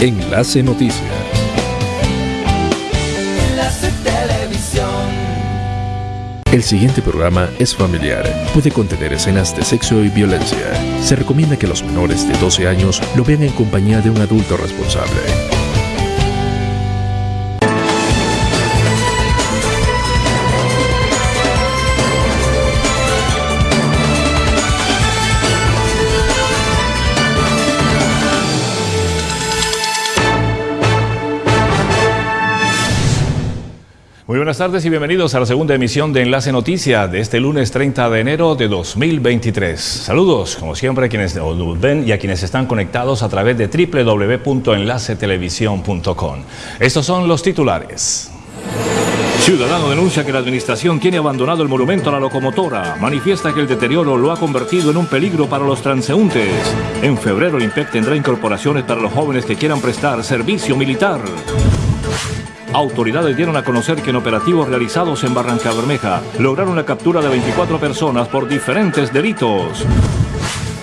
Enlace Noticias. Enlace Televisión. El siguiente programa es familiar. Puede contener escenas de sexo y violencia. Se recomienda que los menores de 12 años lo vean en compañía de un adulto responsable. Buenas tardes y bienvenidos a la segunda emisión de Enlace Noticias de este lunes 30 de enero de 2023. Saludos, como siempre, a quienes nos ven y a quienes están conectados a través de www.enlacetelevisión.com. Estos son los titulares. Ciudadano denuncia que la administración tiene abandonado el monumento a la locomotora. Manifiesta que el deterioro lo ha convertido en un peligro para los transeúntes. En febrero el IMPEC tendrá incorporaciones para los jóvenes que quieran prestar servicio militar. Autoridades dieron a conocer que en operativos realizados en Barranca Bermeja lograron la captura de 24 personas por diferentes delitos.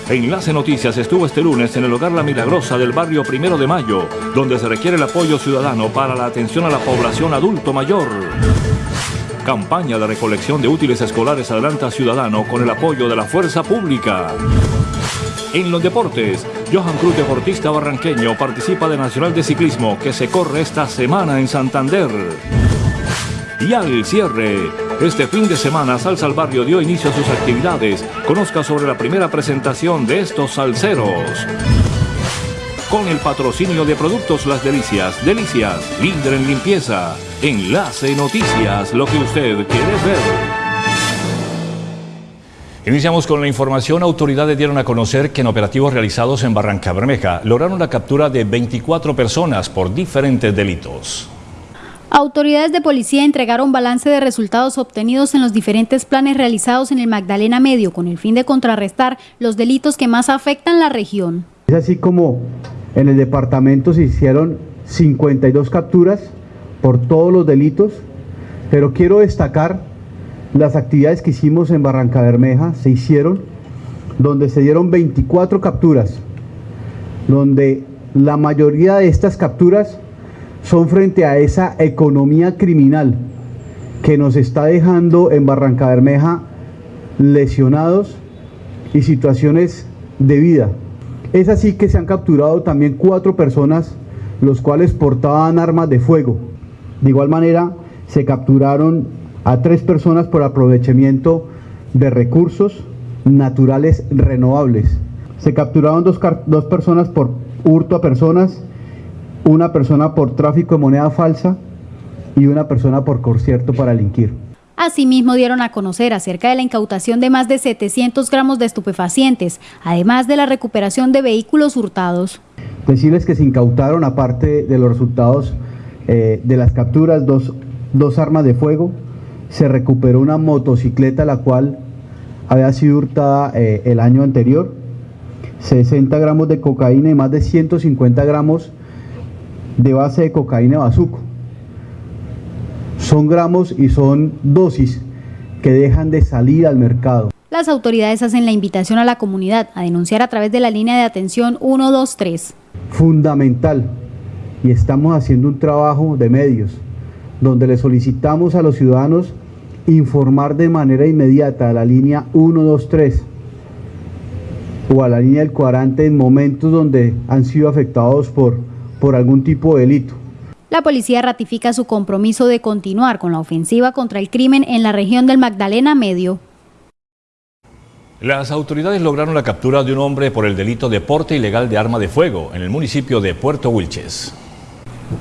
Enlace Noticias estuvo este lunes en el hogar La Milagrosa del barrio Primero de Mayo, donde se requiere el apoyo ciudadano para la atención a la población adulto mayor. Campaña de recolección de útiles escolares adelanta ciudadano con el apoyo de la fuerza pública. En los deportes, Johan Cruz, deportista barranqueño, participa de Nacional de Ciclismo que se corre esta semana en Santander. Y al cierre, este fin de semana Salsa al Barrio dio inicio a sus actividades. Conozca sobre la primera presentación de estos salseros. Con el patrocinio de Productos Las Delicias, Delicias, líder en limpieza. Enlace Noticias, lo que usted quiere ver. Iniciamos con la información. Autoridades dieron a conocer que en operativos realizados en Barranca Bermeja lograron la captura de 24 personas por diferentes delitos. Autoridades de policía entregaron balance de resultados obtenidos en los diferentes planes realizados en el Magdalena Medio con el fin de contrarrestar los delitos que más afectan la región. Es así como en el departamento se hicieron 52 capturas por todos los delitos, pero quiero destacar las actividades que hicimos en Barranca Bermeja se hicieron donde se dieron 24 capturas, donde la mayoría de estas capturas son frente a esa economía criminal que nos está dejando en Barranca Bermeja lesionados y situaciones de vida. Es así que se han capturado también cuatro personas, los cuales portaban armas de fuego. De igual manera, se capturaron a tres personas por aprovechamiento de recursos naturales renovables. Se capturaron dos, dos personas por hurto a personas, una persona por tráfico de moneda falsa y una persona por concierto para delinquir. Asimismo dieron a conocer acerca de la incautación de más de 700 gramos de estupefacientes, además de la recuperación de vehículos hurtados. Decirles que se incautaron, aparte de los resultados eh, de las capturas, dos, dos armas de fuego, se recuperó una motocicleta la cual había sido hurtada eh, el año anterior, 60 gramos de cocaína y más de 150 gramos de base de cocaína bazuco. Son gramos y son dosis que dejan de salir al mercado. Las autoridades hacen la invitación a la comunidad a denunciar a través de la línea de atención 123. Fundamental. Y estamos haciendo un trabajo de medios donde le solicitamos a los ciudadanos informar de manera inmediata a la línea 123 o a la línea del cuadrante en momentos donde han sido afectados por, por algún tipo de delito. La policía ratifica su compromiso de continuar con la ofensiva contra el crimen en la región del Magdalena Medio. Las autoridades lograron la captura de un hombre por el delito de porte ilegal de arma de fuego en el municipio de Puerto Wilches.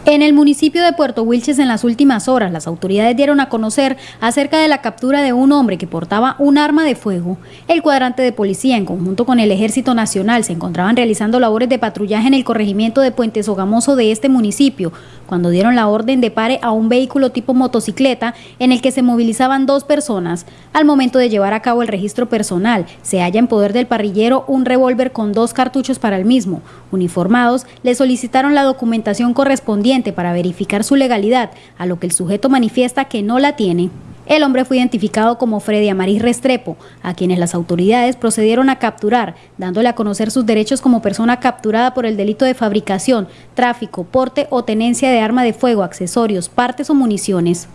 En el municipio de Puerto Wilches en las últimas horas, las autoridades dieron a conocer acerca de la captura de un hombre que portaba un arma de fuego. El cuadrante de policía, en conjunto con el Ejército Nacional, se encontraban realizando labores de patrullaje en el corregimiento de Puente Sogamoso de este municipio, cuando dieron la orden de pare a un vehículo tipo motocicleta en el que se movilizaban dos personas. Al momento de llevar a cabo el registro personal, se halla en poder del parrillero un revólver con dos cartuchos para el mismo. Uniformados, le solicitaron la documentación correspondiente para verificar su legalidad, a lo que el sujeto manifiesta que no la tiene. El hombre fue identificado como Freddy Amaris Restrepo, a quienes las autoridades procedieron a capturar, dándole a conocer sus derechos como persona capturada por el delito de fabricación, tráfico, porte o tenencia de arma de fuego, accesorios, partes o municiones.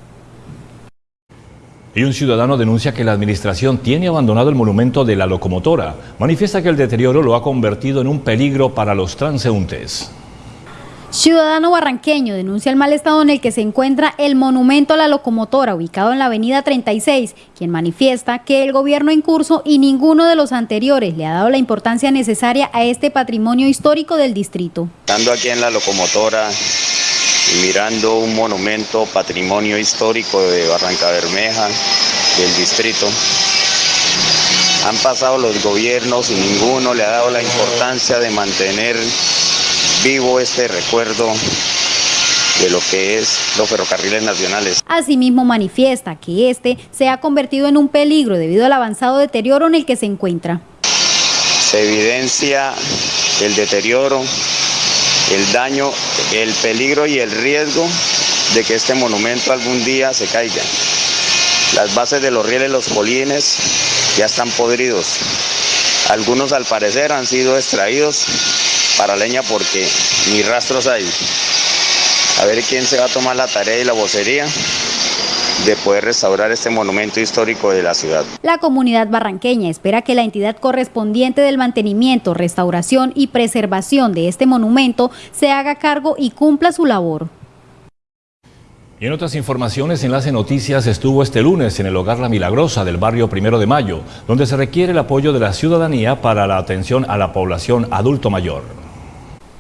Y un ciudadano denuncia que la administración tiene abandonado el monumento de la locomotora. Manifiesta que el deterioro lo ha convertido en un peligro para los transeúntes. Ciudadano barranqueño denuncia el mal estado en el que se encuentra el monumento a la locomotora ubicado en la avenida 36, quien manifiesta que el gobierno en curso y ninguno de los anteriores le ha dado la importancia necesaria a este patrimonio histórico del distrito. Estando aquí en la locomotora y mirando un monumento patrimonio histórico de Barranca Bermeja, del distrito, han pasado los gobiernos y ninguno le ha dado la importancia de mantener vivo este recuerdo de lo que es los ferrocarriles nacionales. Asimismo manifiesta que este se ha convertido en un peligro debido al avanzado deterioro en el que se encuentra. Se evidencia el deterioro, el daño, el peligro y el riesgo de que este monumento algún día se caiga. Las bases de los rieles, los polines, ya están podridos. Algunos al parecer han sido extraídos para leña porque ni rastros hay. A ver quién se va a tomar la tarea y la vocería de poder restaurar este monumento histórico de la ciudad. La comunidad barranqueña espera que la entidad correspondiente del mantenimiento, restauración y preservación de este monumento se haga cargo y cumpla su labor. Y en otras informaciones, Enlace Noticias estuvo este lunes en el Hogar La Milagrosa del barrio Primero de Mayo, donde se requiere el apoyo de la ciudadanía para la atención a la población adulto mayor.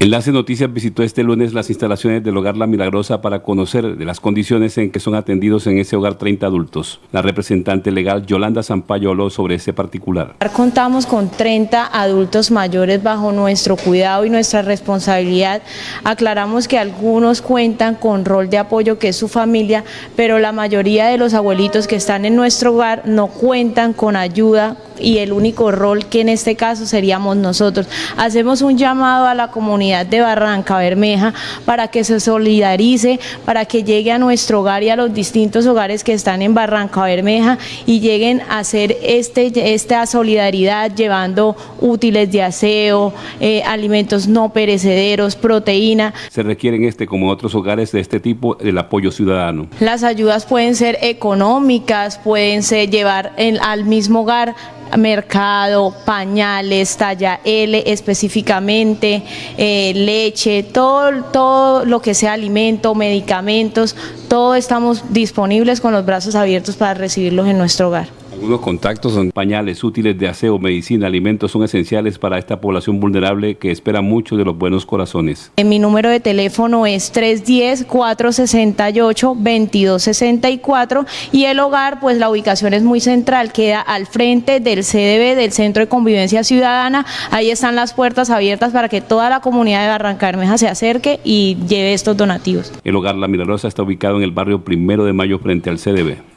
Enlace Noticias visitó este lunes las instalaciones del Hogar La Milagrosa para conocer de las condiciones en que son atendidos en ese hogar 30 adultos. La representante legal Yolanda Zampayo habló sobre ese particular. Contamos con 30 adultos mayores bajo nuestro cuidado y nuestra responsabilidad. Aclaramos que algunos cuentan con rol de apoyo que es su familia, pero la mayoría de los abuelitos que están en nuestro hogar no cuentan con ayuda y el único rol que en este caso seríamos nosotros. Hacemos un llamado a la comunidad de Barranca Bermeja para que se solidarice, para que llegue a nuestro hogar y a los distintos hogares que están en Barranca Bermeja y lleguen a hacer este, esta solidaridad llevando útiles de aseo, eh, alimentos no perecederos, proteína. Se requieren este como otros hogares de este tipo el apoyo ciudadano. Las ayudas pueden ser económicas, pueden ser llevar al mismo hogar mercado, pañales, talla L específicamente, eh, leche, todo, todo lo que sea alimento, medicamentos, todo estamos disponibles con los brazos abiertos para recibirlos en nuestro hogar. Algunos contactos son pañales útiles de aseo, medicina, alimentos son esenciales para esta población vulnerable que espera mucho de los buenos corazones. Mi número de teléfono es 310-468-2264 y el hogar, pues la ubicación es muy central, queda al frente del CDB, del Centro de Convivencia Ciudadana. Ahí están las puertas abiertas para que toda la comunidad de Barranca se acerque y lleve estos donativos. El hogar La Milagrosa está ubicado en el barrio Primero de Mayo frente al CDB.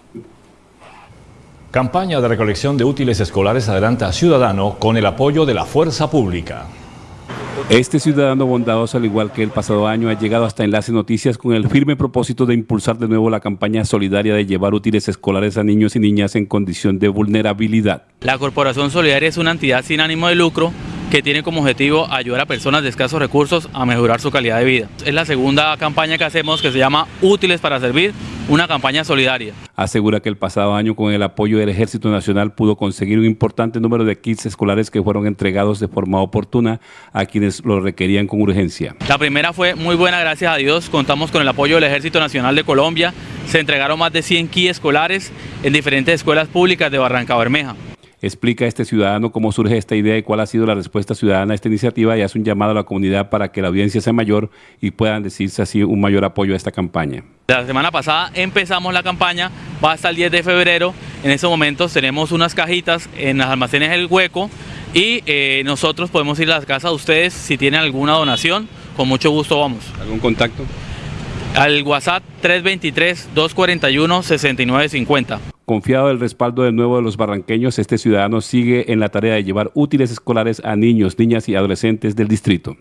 Campaña de recolección de útiles escolares adelanta Ciudadano con el apoyo de la fuerza pública. Este ciudadano bondadoso, al igual que el pasado año, ha llegado hasta Enlace Noticias con el firme propósito de impulsar de nuevo la campaña solidaria de llevar útiles escolares a niños y niñas en condición de vulnerabilidad. La Corporación Solidaria es una entidad sin ánimo de lucro que tiene como objetivo ayudar a personas de escasos recursos a mejorar su calidad de vida. Es la segunda campaña que hacemos que se llama Útiles para Servir, una campaña solidaria. Asegura que el pasado año con el apoyo del Ejército Nacional pudo conseguir un importante número de kits escolares que fueron entregados de forma oportuna a quienes lo requerían con urgencia. La primera fue muy buena, gracias a Dios. Contamos con el apoyo del Ejército Nacional de Colombia. Se entregaron más de 100 kits escolares en diferentes escuelas públicas de Barranca Bermeja explica a este ciudadano cómo surge esta idea y cuál ha sido la respuesta ciudadana a esta iniciativa y hace un llamado a la comunidad para que la audiencia sea mayor y puedan decirse así un mayor apoyo a esta campaña. La semana pasada empezamos la campaña, va hasta el 10 de febrero, en estos momentos tenemos unas cajitas en las almacenes El Hueco y eh, nosotros podemos ir a la casa de ustedes si tienen alguna donación, con mucho gusto vamos. ¿Algún contacto? Al WhatsApp 323-241-6950. Confiado del respaldo de nuevo de los barranqueños, este ciudadano sigue en la tarea de llevar útiles escolares a niños, niñas y adolescentes del distrito.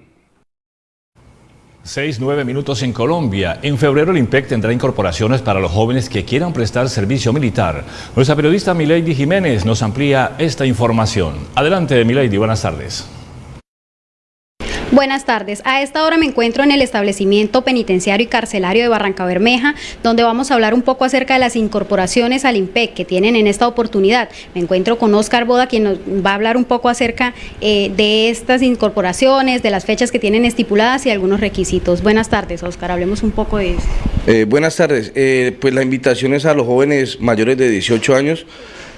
Seis, nueve minutos en Colombia. En febrero el IMPEC tendrá incorporaciones para los jóvenes que quieran prestar servicio militar. Nuestra periodista Milady Jiménez nos amplía esta información. Adelante, Milady, buenas tardes. Buenas tardes. A esta hora me encuentro en el establecimiento penitenciario y carcelario de Barranca Bermeja, donde vamos a hablar un poco acerca de las incorporaciones al IMPEC que tienen en esta oportunidad. Me encuentro con Oscar Boda, quien nos va a hablar un poco acerca eh, de estas incorporaciones, de las fechas que tienen estipuladas y algunos requisitos. Buenas tardes, Oscar. Hablemos un poco de eso. Eh, buenas tardes. Eh, pues la invitación es a los jóvenes mayores de 18 años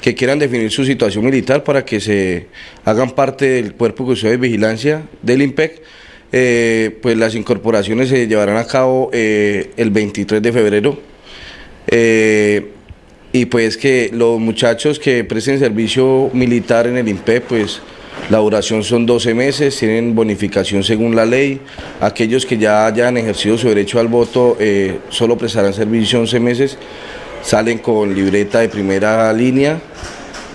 que quieran definir su situación militar para que se hagan parte del cuerpo que de vigilancia del IMPEC. Eh, pues las incorporaciones se llevarán a cabo eh, el 23 de febrero. Eh, y pues que los muchachos que presten servicio militar en el IMPEC, pues la duración son 12 meses, tienen bonificación según la ley. Aquellos que ya hayan ejercido su derecho al voto solo prestarán servicio 11 meses salen con libreta de primera línea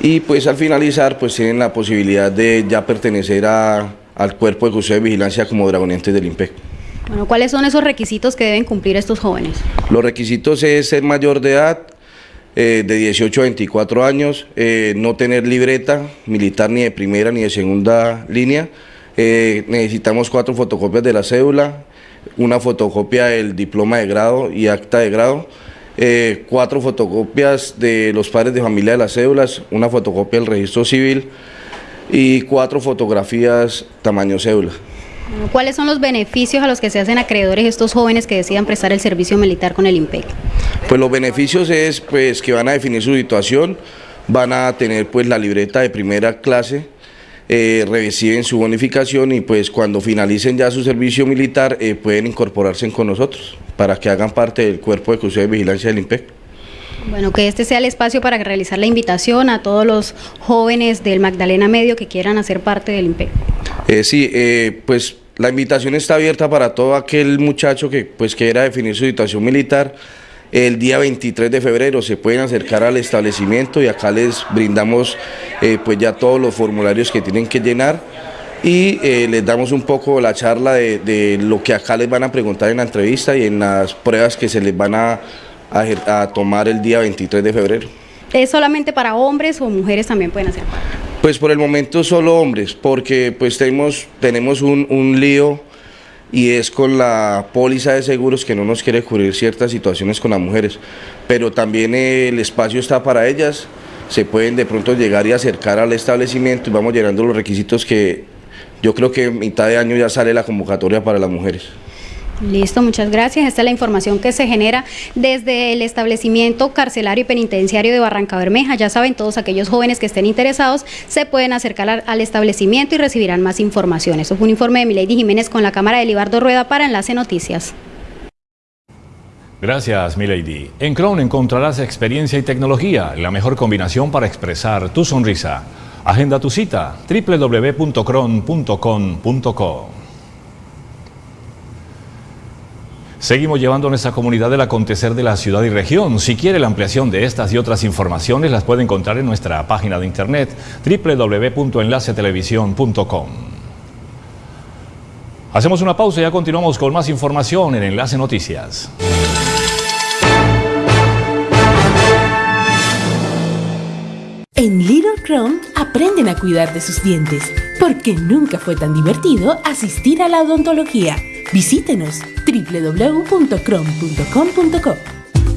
y pues al finalizar pues tienen la posibilidad de ya pertenecer al cuerpo de custodia de vigilancia como dragonientes del IMPEC. Bueno, ¿cuáles son esos requisitos que deben cumplir estos jóvenes? Los requisitos es ser mayor de edad, eh, de 18 a 24 años, eh, no tener libreta militar ni de primera ni de segunda línea, eh, necesitamos cuatro fotocopias de la cédula, una fotocopia del diploma de grado y acta de grado, eh, cuatro fotocopias de los padres de familia de las cédulas, una fotocopia del registro civil y cuatro fotografías tamaño cédula. ¿Cuáles son los beneficios a los que se hacen acreedores estos jóvenes que decidan prestar el servicio militar con el IMPEC? Pues los beneficios es pues que van a definir su situación, van a tener pues la libreta de primera clase, eh, reciben su bonificación y pues cuando finalicen ya su servicio militar eh, pueden incorporarse con nosotros para que hagan parte del cuerpo de custodia de vigilancia del IMPEC. Bueno, que este sea el espacio para realizar la invitación a todos los jóvenes del Magdalena Medio que quieran hacer parte del IMPEC. Eh, sí, eh, pues la invitación está abierta para todo aquel muchacho que pues quiera definir su situación militar el día 23 de febrero se pueden acercar al establecimiento y acá les brindamos eh, pues ya todos los formularios que tienen que llenar y eh, les damos un poco la charla de, lo que acá les van a preguntar en la entrevista y en las pruebas que se les van a, tomar el día 23 de febrero. ¿Es solamente para hombres o mujeres también pueden hacer Pues por el momento solo hombres, porque pues tenemos, tenemos un, un lío y es con la póliza de seguros que no nos quiere cubrir ciertas situaciones con las mujeres, pero también el espacio está para ellas, se pueden de pronto llegar y acercar al establecimiento y vamos llenando los requisitos que yo creo que en mitad de año ya sale la convocatoria para las mujeres. Listo, muchas gracias. Esta es la información que se genera desde el establecimiento carcelario y penitenciario de Barranca Bermeja. Ya saben, todos aquellos jóvenes que estén interesados se pueden acercar al, establecimiento y recibirán más información. Eso fue un informe de Milady Jiménez con la cámara de Libardo Rueda para Enlace Noticias. Gracias, Milady. En Crown encontrarás experiencia y tecnología, la mejor combinación para expresar tu sonrisa. Agenda tu cita www.cron.com.co. Seguimos llevando a nuestra comunidad del acontecer de la ciudad y región. Si quiere la ampliación de estas y otras informaciones, las puede encontrar en nuestra página de internet www.enlacetelevisión.com. Hacemos una pausa y ya continuamos con más información en Enlace Noticias. En Little Crown aprenden a cuidar de sus dientes, porque nunca fue tan divertido asistir a la odontología. Visítenos www.crom.com.co.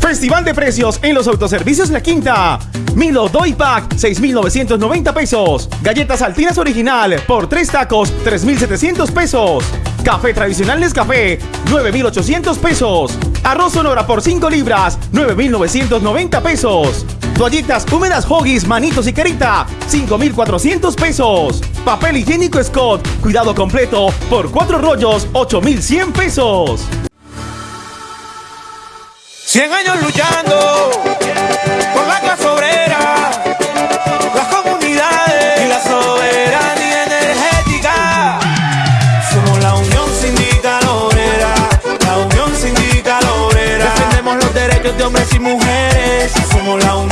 Festival de precios en los autoservicios La Quinta. Milo Doy Pack, 6,990 pesos. Galletas Altinas Original, por 3 tacos, 3,700 pesos. Café tradicional Nescafé, 9,800 pesos. Arroz Sonora por 5 libras, 9,990 pesos. Toallitas húmedas Hoggies, manitos y carita, 5,400 pesos. Papel higiénico Scott, cuidado completo, por 4 rollos, 8,100 pesos. 100 años luchando por la clase obrera, las comunidades y la soberanía energética. Somos la Unión Sindical Obrera, la Unión Sindical Obrera. Defendemos los derechos de hombres y mujeres. Somos la Unión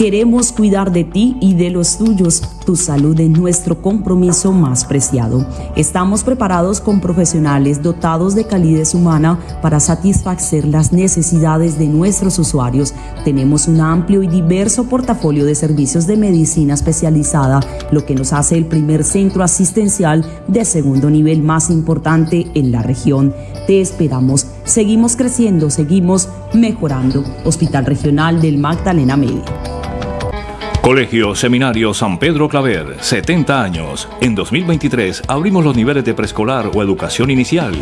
Queremos cuidar de ti y de los tuyos. Tu salud es nuestro compromiso más preciado. Estamos preparados con profesionales dotados de calidez humana para satisfacer las necesidades de nuestros usuarios. Tenemos un amplio y diverso portafolio de servicios de medicina especializada, lo que nos hace el primer centro asistencial de segundo nivel más importante en la región. Te esperamos. Seguimos creciendo, seguimos mejorando. Hospital Regional del Magdalena Medio. Colegio Seminario San Pedro Claver, 70 años. En 2023 abrimos los niveles de preescolar o educación inicial.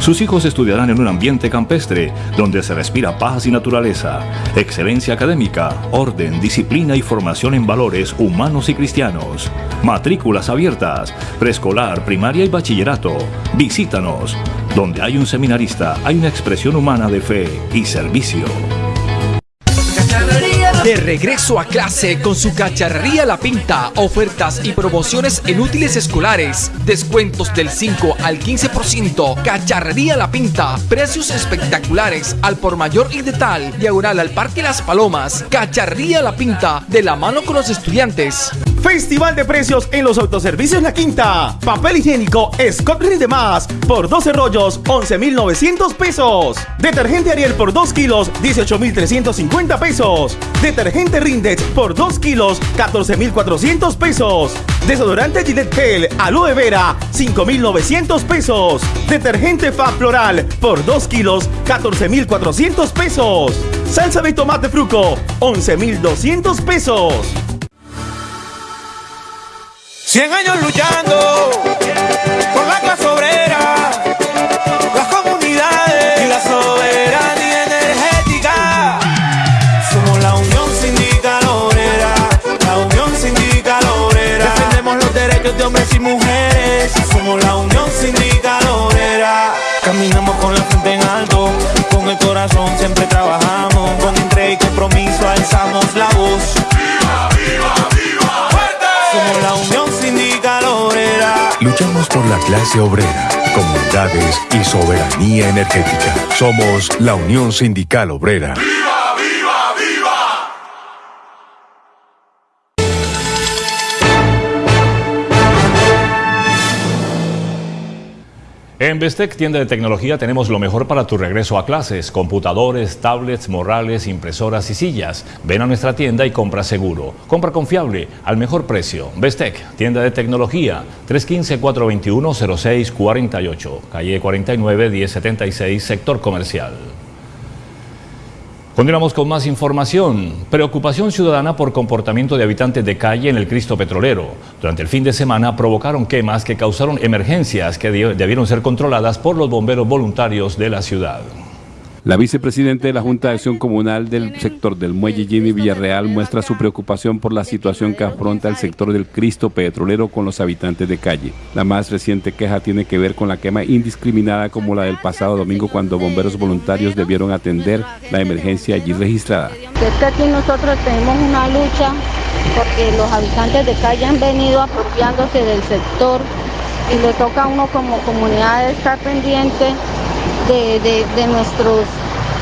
Sus hijos estudiarán en un ambiente campestre donde se respira paz y naturaleza, excelencia académica, orden, disciplina y formación en valores humanos y cristianos. Matrículas abiertas, preescolar, primaria y bachillerato. Visítanos. Donde hay un seminarista, hay una expresión humana de fe y servicio. De regreso a clase con su cacharrería La Pinta, ofertas y promociones en útiles escolares, descuentos del 5 al 15%, cacharrería La Pinta, precios espectaculares al por mayor y de tal, diagonal al Parque Las Palomas, cacharrería La Pinta, de la mano con los estudiantes. Festival de precios en los autoservicios La Quinta. Papel higiénico Scott Rinde Más por 12 rollos, 11,900 pesos. Detergente Ariel por 2 kilos, 18,350 pesos. Detergente Rindex por 2 kilos, 14,400 pesos. Desodorante Gillette Gel Aloe Vera, 5,900 pesos. Detergente Fab Floral por 2 kilos, 14,400 pesos. Salsa de tomate fruco, 11,200 pesos. 100 años luchando por la clase obrera, las comunidades y la soberanía energética. Somos la Unión Sindical Obrera, la Unión Sindical Obrera. Defendemos los derechos de hombres y mujeres. Somos la Unión Sindical Obrera. Caminamos con la frente en alto, con el corazón siempre trabajamos. Clase obrera, comunidades y soberanía energética. Somos la Unión Sindical Obrera. En Bestec, tienda de tecnología, tenemos lo mejor para tu regreso a clases. Computadores, tablets, morrales, impresoras y sillas. Ven a nuestra tienda y compra seguro. Compra confiable, al mejor precio. Bestec, tienda de tecnología, 315-421-0648. Calle 49, 1076, sector comercial. Continuamos con más información. Preocupación ciudadana por comportamiento de habitantes de calle en el Cristo Petrolero. Durante el fin de semana provocaron quemas que causaron emergencias que debieron ser controladas por los bomberos voluntarios de la ciudad. La vicepresidenta de la Junta de Acción Comunal del sector del Muelle, Jenny Villarreal, muestra su preocupación por la situación que afronta el sector del Cristo Petrolero con los habitantes de calle. La más reciente queja tiene que ver con la quema indiscriminada como la del pasado domingo cuando bomberos voluntarios debieron atender la emergencia allí registrada. Es que aquí nosotros tenemos una lucha porque los habitantes de calle han venido apropiándose del sector y le toca a uno como comunidad estar pendiente de, de- de nuestros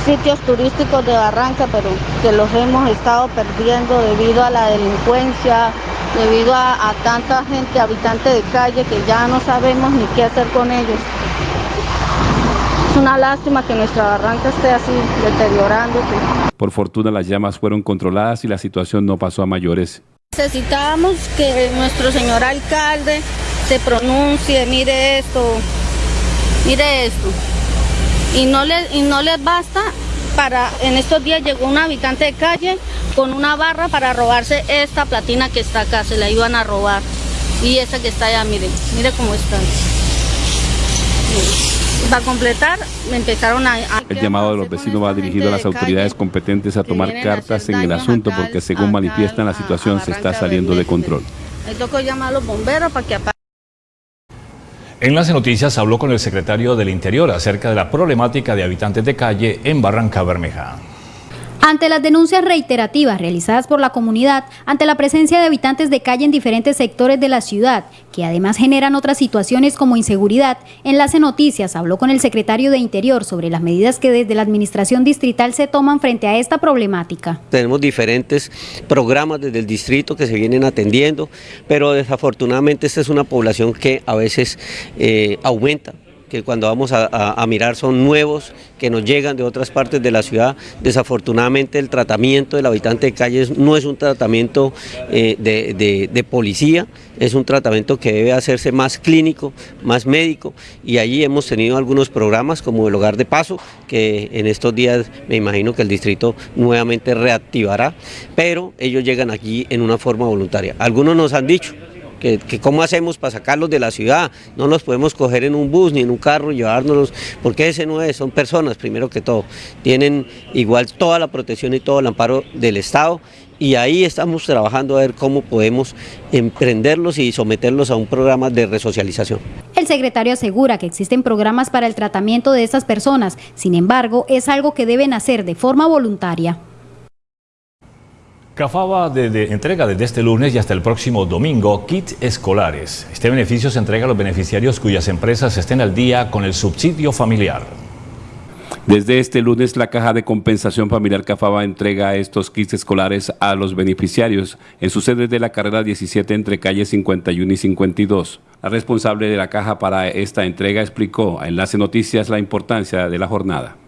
sitios turísticos de Barranca, pero que los hemos estado perdiendo debido a la delincuencia, debido a, a tanta gente habitante de calle que ya no sabemos ni qué hacer con ellos. Es una lástima que nuestra Barranca esté así deteriorándose. Por fortuna las llamas fueron controladas y la situación no pasó a mayores. Necesitábamos que nuestro señor alcalde se pronuncie, mire esto, mire esto. Y no les, y no les basta para, en estos días llegó un habitante de calle con una barra para robarse esta platina que está acá, se la iban a robar. Y esa que está allá, miren, mire cómo está. Para completar, me empezaron a... a- El llamado de los vecinos va dirigido a las autoridades competentes a tomar cartas en el asunto porque según manifiestan la situación se está saliendo de control. Me tocó llamar a los bomberos para que apaguen. Enlace Noticias habló con el secretario del Interior acerca de la problemática de habitantes de calle en Barranca Bermeja. Ante las denuncias reiterativas realizadas por la comunidad ante la presencia de habitantes de calle en diferentes sectores de la ciudad, que además generan otras situaciones como inseguridad, Enlace Noticias habló con el secretario de Interior sobre las medidas que desde la administración distrital se toman frente a esta problemática. Tenemos diferentes programas desde el distrito que se vienen atendiendo, pero desafortunadamente esta es una población que a veces eh, aumenta que cuando vamos a, mirar son nuevos, que nos llegan de otras partes de la ciudad. Desafortunadamente el tratamiento del habitante de calles no es un tratamiento eh, de, policía, es un tratamiento que debe hacerse más clínico, más médico y allí hemos tenido algunos programas como el Hogar de Paso, que en estos días me imagino que el distrito nuevamente reactivará, pero ellos llegan aquí en una forma voluntaria. Algunos nos han dicho, que, cómo hacemos para sacarlos de la ciudad, no los podemos coger en un bus ni en un carro y llevárnoslos, porque ese no es, son personas primero que todo, tienen igual toda la protección y todo el amparo del Estado y ahí estamos trabajando a ver cómo podemos emprenderlos y someterlos a un programa de resocialización. El secretario asegura que existen programas para el tratamiento de estas personas, sin embargo, es algo que deben hacer de forma voluntaria. Cafaba de, entrega desde este lunes y hasta el próximo domingo kits escolares. Este beneficio se entrega a los beneficiarios cuyas empresas estén al día con el subsidio familiar. Desde este lunes, la Caja de Compensación Familiar Cafaba entrega estos kits escolares a los beneficiarios en su sede de la carrera 17 entre calles 51 y 52. La responsable de la Caja para esta entrega explicó a Enlace Noticias la importancia de la jornada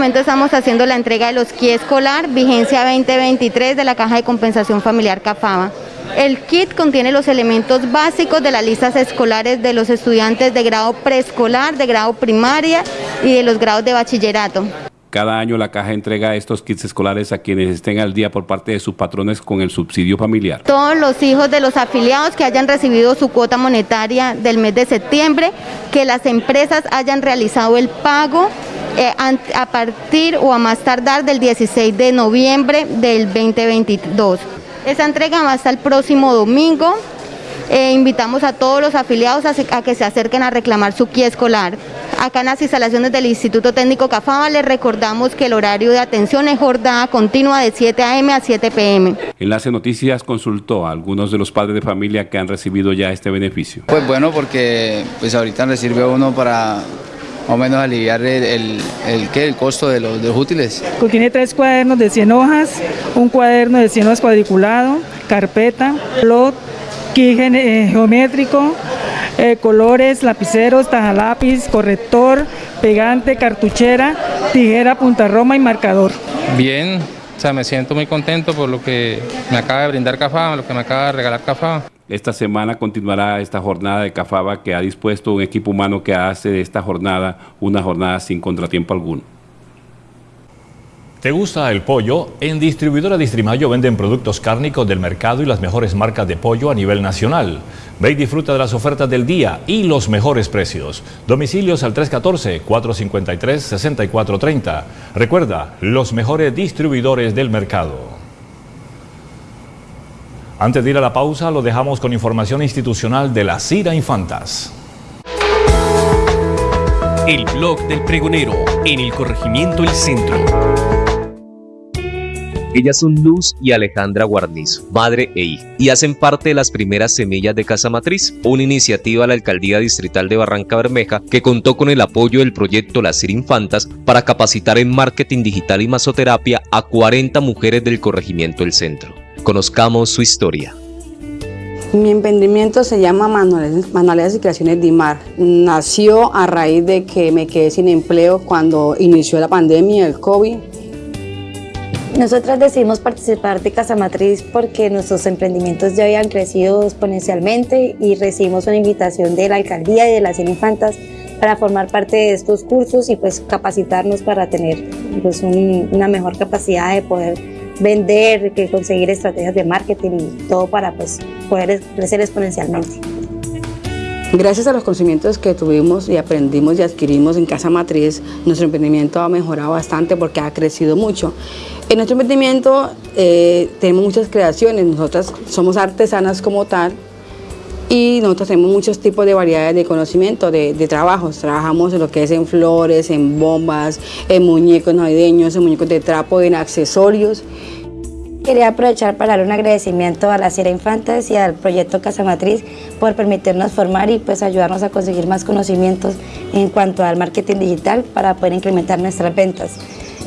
momento estamos haciendo la entrega de los kits escolar, vigencia 2023 de la Caja de Compensación Familiar CAFAMA. El kit contiene los elementos básicos de las listas escolares de los estudiantes de grado preescolar, de grado primaria y de los grados de bachillerato. Cada año la caja entrega estos kits escolares a quienes estén al día por parte de sus patrones con el subsidio familiar. Todos los hijos de los afiliados que hayan recibido su cuota monetaria del mes de septiembre, que las empresas hayan realizado el pago a partir o a más tardar del 16 de noviembre del 2022. Esa entrega va hasta el próximo domingo. Eh, invitamos a todos los afiliados a, que se acerquen a reclamar su guía escolar. Acá en las instalaciones del Instituto Técnico Cafaba les recordamos que el horario de atención es jornada continua de 7 a.m. a 7 p.m. Enlace Noticias consultó a algunos de los padres de familia que han recibido ya este beneficio. Pues bueno, porque pues ahorita recibe uno para más o menos aliviar el, el, el costo de los, útiles. Contiene tres cuadernos de 100 hojas, un cuaderno de 100 hojas cuadriculado, carpeta, plot, kit eh, geométrico, eh, colores, lapiceros, lápiz, corrector, pegante, cartuchera, tijera, punta roma y marcador. Bien, o sea, me siento muy contento por lo que me acaba de brindar Cafá, lo que me acaba de regalar Cafá. Esta semana continuará esta jornada de Cafaba que ha dispuesto un equipo humano que hace de esta jornada una jornada sin contratiempo alguno. ¿Te gusta el pollo? En Distribuidora Distrimayo venden productos cárnicos del mercado y las mejores marcas de pollo a nivel nacional. Ve y disfruta de las ofertas del día y los mejores precios. Domicilios al 314-453-6430. Recuerda, los mejores distribuidores del mercado. Antes de ir a la pausa, lo dejamos con información institucional de la CIRA Infantas. El blog del pregonero en el corregimiento El Centro. Ellas son Luz y Alejandra Guarnizo, madre e hija, y hacen parte de las primeras semillas de Casa Matriz, una iniciativa de la Alcaldía Distrital de Barranca Bermeja que contó con el apoyo del proyecto Las Infantas para capacitar en marketing digital y masoterapia a 40 mujeres del corregimiento El Centro. Conozcamos su historia. Mi emprendimiento se llama Manualidades y Creaciones Dimar. Nació a raíz de que me quedé sin empleo cuando inició la pandemia, el COVID. Nosotras decidimos participar de Casa Matriz porque nuestros emprendimientos ya habían crecido exponencialmente y recibimos una invitación de la alcaldía y de las Infantas para formar parte de estos cursos y pues capacitarnos para tener pues, una mejor capacidad de poder vender, que conseguir estrategias de marketing y todo para pues, poder crecer exponencialmente. Gracias a los conocimientos que tuvimos y aprendimos y adquirimos en Casa Matriz, nuestro emprendimiento ha mejorado bastante porque ha crecido mucho. En nuestro emprendimiento eh, tenemos muchas creaciones, nosotras somos artesanas como tal y nosotros tenemos muchos tipos de variedades de conocimiento, de, de trabajos. Trabajamos en lo que es en flores, en bombas, en muñecos navideños, en muñecos de trapo, en accesorios. Quería aprovechar para dar un agradecimiento a la Sierra Infantes y al proyecto Casa Matriz por permitirnos formar y pues ayudarnos a conseguir más conocimientos en cuanto al marketing digital para poder incrementar nuestras ventas.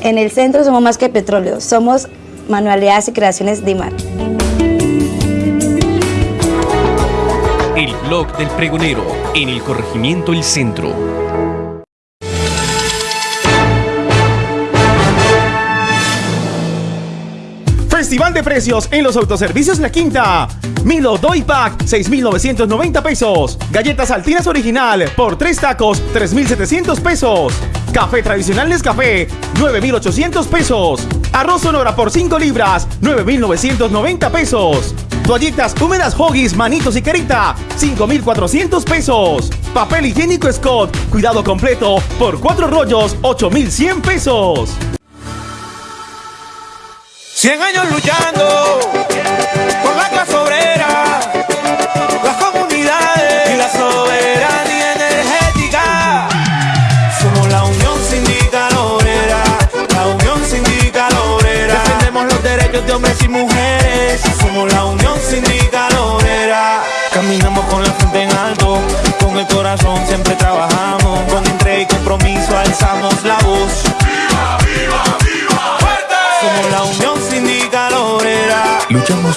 En el centro somos más que petróleo, somos manualidades y creaciones DIMAR. El blog del pregonero en el corregimiento El Centro. Festival de precios en los autoservicios La Quinta. Milo Doy Pack, 6,990 pesos. Galletas Altinas Original, por 3 tacos, 3,700 pesos. Café tradicional Nescafé, 9,800 pesos. Arroz Sonora por 5 libras, 9,990 pesos. Toallitas húmedas Hoggies, manitos y carita, 5,400 pesos. Papel higiénico Scott, cuidado completo, por 4 rollos, 8,100 pesos. 100 años luchando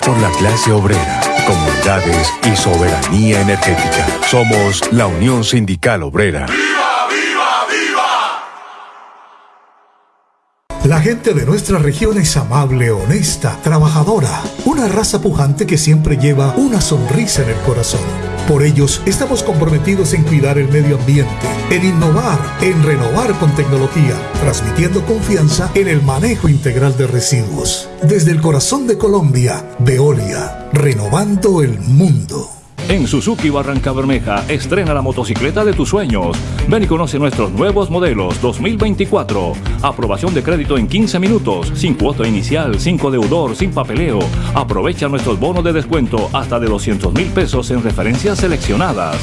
por la clase obrera, comunidades y soberanía energética. Somos la Unión Sindical Obrera. La gente de nuestra región es amable, honesta, trabajadora, una raza pujante que siempre lleva una sonrisa en el corazón. Por ellos estamos comprometidos en cuidar el medio ambiente, en innovar, en renovar con tecnología, transmitiendo confianza en el manejo integral de residuos. Desde el corazón de Colombia, Veolia, renovando el mundo. En Suzuki Barranca Bermeja, estrena la motocicleta de tus sueños. Ven y conoce nuestros nuevos modelos 2024. Aprobación de crédito en 15 minutos, sin cuota inicial, sin deudor, sin papeleo. Aprovecha nuestros bonos de descuento hasta de 200 mil pesos en referencias seleccionadas.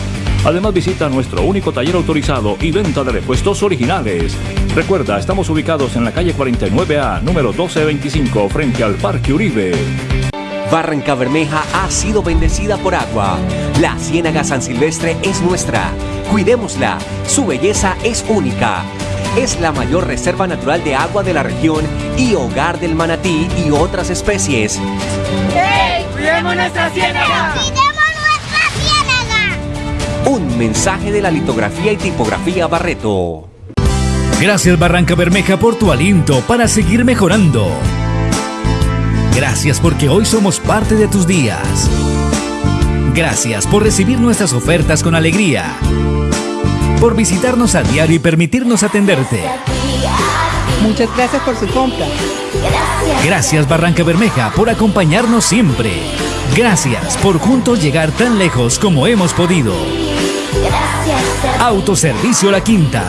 Además visita nuestro único taller autorizado y venta de repuestos originales. Recuerda, estamos ubicados en la calle 49A, número 1225, frente al Parque Uribe. Barranca Bermeja ha sido bendecida por agua. La Ciénaga San Silvestre es nuestra. Cuidémosla. Su belleza es única. Es la mayor reserva natural de agua de la región y hogar del manatí y otras especies. ¡Hey! ¡Cuidemos nuestra ciénaga! Un mensaje de la litografía y tipografía Barreto. Gracias Barranca Bermeja por tu aliento para seguir mejorando. Gracias porque hoy somos parte de tus días. Gracias por recibir nuestras ofertas con alegría. Por visitarnos a diario y permitirnos atenderte. Muchas gracias por su compra. Gracias Barranca Bermeja por acompañarnos siempre. Gracias por juntos llegar tan lejos como hemos podido. Autoservicio La Quinta.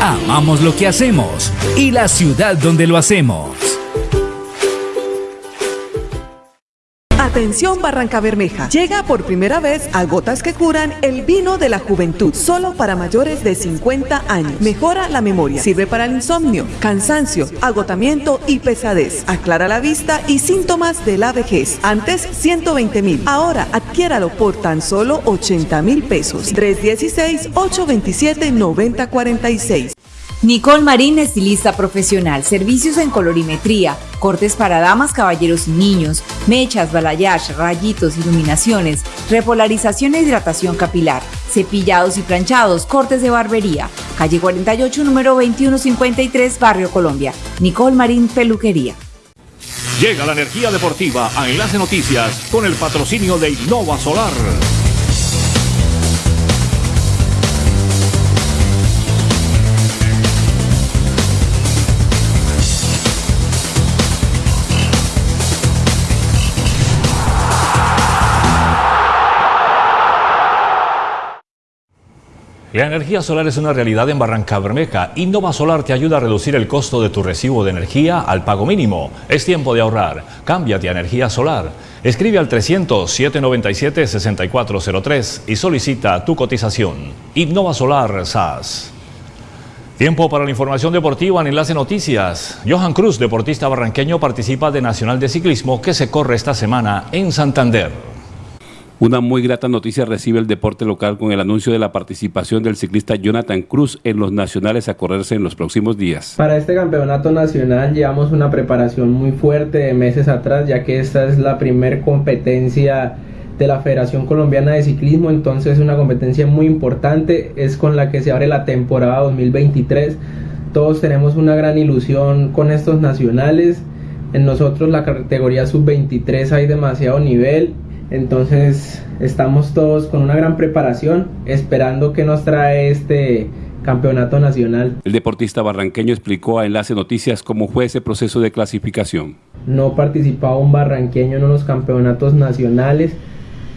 Amamos lo que hacemos y la ciudad donde lo hacemos. Atención Barranca Bermeja. Llega por primera vez a Gotas que Curan el vino de la juventud, solo para mayores de 50 años. Mejora la memoria, sirve para el insomnio, cansancio, agotamiento y pesadez. Aclara la vista y síntomas de la vejez. Antes 120 mil, ahora adquiéralo por tan solo 80 mil pesos. 316-827-9046. Nicole Marín, estilista profesional, servicios en colorimetría, cortes para damas, caballeros y niños, mechas, balayage, rayitos, iluminaciones, repolarización e hidratación capilar, cepillados y planchados, cortes de barbería. Calle 48, número 2153, Barrio Colombia. Nicole Marín, peluquería. Llega la energía deportiva a Enlace Noticias con el patrocinio de Innova Solar. La energía solar es una realidad en Barranca Bermeja. Innova Solar te ayuda a reducir el costo de tu recibo de energía al pago mínimo. Es tiempo de ahorrar. Cámbiate a energía solar. Escribe al 300-797-6403 y solicita tu cotización. Innova Solar SAS. Tiempo para la información deportiva en Enlace Noticias. Johan Cruz, deportista barranqueño, participa de Nacional de Ciclismo que se corre esta semana en Santander. Una muy grata noticia recibe el deporte local con el anuncio de la participación del ciclista Jonathan Cruz en los nacionales a correrse en los próximos días. Para este campeonato nacional llevamos una preparación muy fuerte de meses atrás, ya que esta es la primer competencia de la Federación Colombiana de Ciclismo, entonces es una competencia muy importante, es con la que se abre la temporada 2023. Todos tenemos una gran ilusión con estos nacionales. En nosotros la categoría sub-23 hay demasiado nivel, entonces estamos todos con una gran preparación, esperando que nos trae este campeonato nacional. El deportista barranqueño explicó a Enlace Noticias cómo fue ese proceso de clasificación. No participaba un barranqueño en los campeonatos nacionales,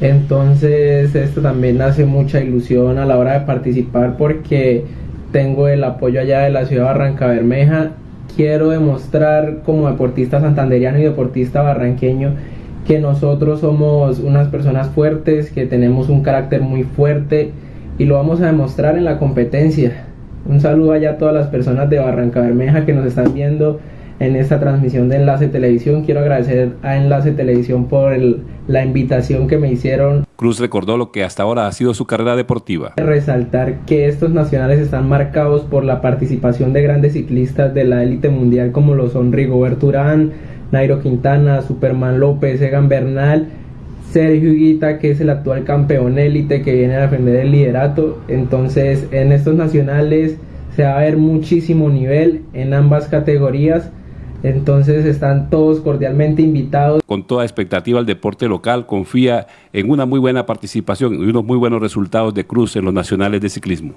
entonces esto también hace mucha ilusión a la hora de participar porque tengo el apoyo allá de la ciudad de Barranca Bermeja. Quiero demostrar como deportista santanderiano y deportista barranqueño que nosotros somos unas personas fuertes, que tenemos un carácter muy fuerte y lo vamos a demostrar en la competencia. Un saludo allá a todas las personas de Barranca Bermeja que nos están viendo en esta transmisión de Enlace Televisión. Quiero agradecer a Enlace Televisión por la invitación que me hicieron. Cruz recordó lo que hasta ahora ha sido su carrera deportiva. Resaltar que estos nacionales están marcados por la participación de grandes ciclistas de la élite mundial como lo son Rigoberto Urán, Nairo Quintana, Superman López, Egan Bernal, Sergio Higuita, que es el actual campeón élite que viene a defender el liderato. Entonces, en estos nacionales se va a ver muchísimo nivel en ambas categorías entonces están todos cordialmente invitados. Con toda expectativa el deporte local confía en una muy buena participación y unos muy buenos resultados de Cruz en los nacionales de ciclismo.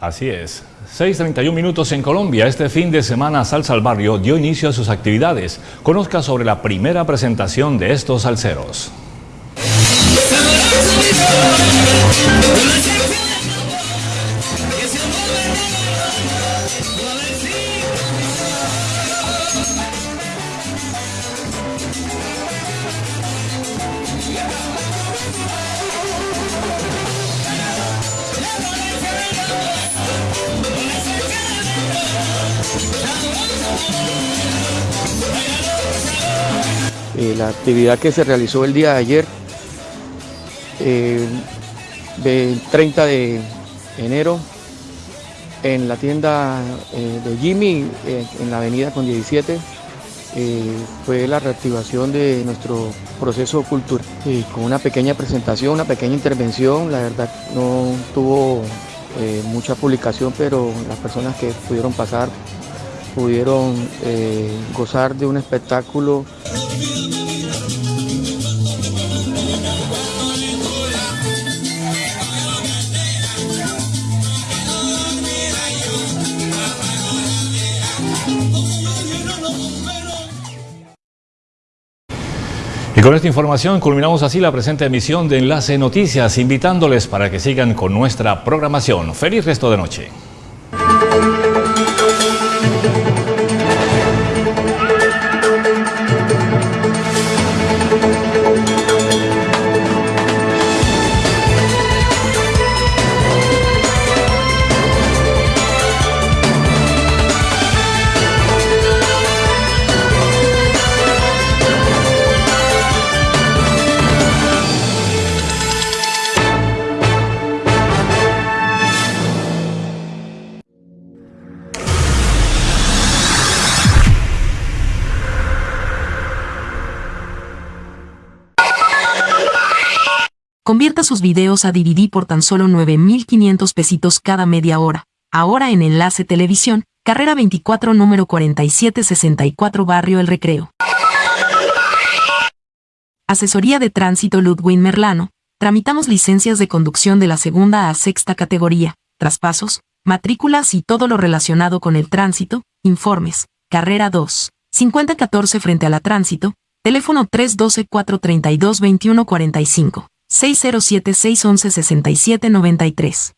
Así es. 6.31 minutos en Colombia. Este fin de semana Salsa al Barrio dio inicio a sus actividades. Conozca sobre la primera presentación de estos salseros. Eh, la actividad que se realizó el día de ayer, eh, 30 de enero, en la tienda eh, de Jimmy, en la avenida con 17, fue la reactivación de nuestro proceso cultural, con una pequeña presentación, una pequeña intervención, la verdad no tuvo mucha publicación, pero las personas que pudieron pasar pudieron gozar de un espectáculo Y con esta información culminamos así la presente emisión de Enlace Noticias, invitándoles para que sigan con nuestra programación. Feliz resto de noche. Convierta sus videos a DVD por tan solo 9.500 pesitos cada media hora. Ahora en Enlace Televisión, carrera 24 número 4764 Barrio El Recreo. Asesoría de Tránsito Ludwin Merlano. Tramitamos licencias de conducción de la segunda a sexta categoría, traspasos, matrículas y todo lo relacionado con el tránsito, informes. Carrera 2. 5014 frente a la tránsito, teléfono 312-432-2145. 607-611-6793.